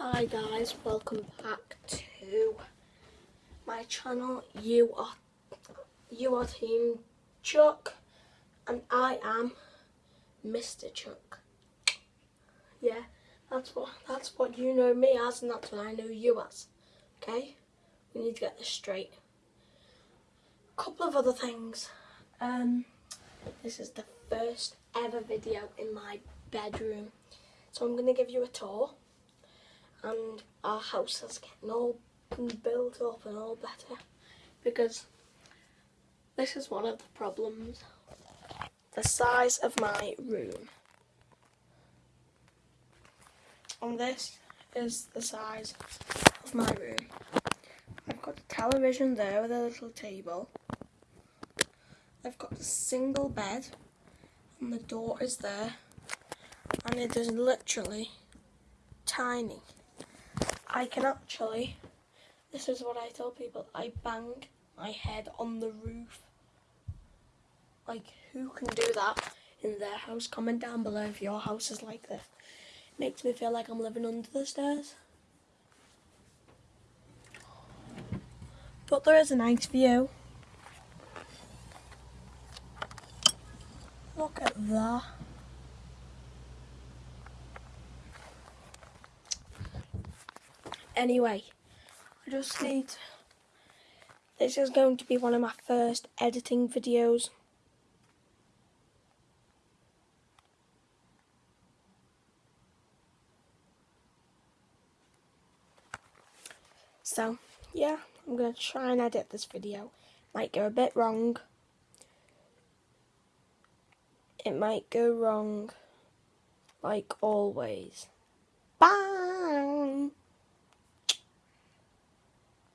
Hi guys, welcome back to my channel. You are you are Team Chuck and I am Mr. Chuck. Yeah, that's what that's what you know me as and that's what I know you as. Okay? We need to get this straight. A couple of other things. Um this is the first ever video in my bedroom. So I'm gonna give you a tour and our house is getting all built up and all better because this is one of the problems. The size of my room. And this is the size of my room. I've got a television there with a little table. I've got a single bed and the door is there and it is literally tiny. I can actually, this is what I tell people, I bang my head on the roof. Like, who can do that in their house? Comment down below if your house is like this. Makes me feel like I'm living under the stairs. But there is a nice view. Look at that. Anyway, I just need. This is going to be one of my first editing videos. So, yeah, I'm going to try and edit this video. Might go a bit wrong. It might go wrong, like always. Bye!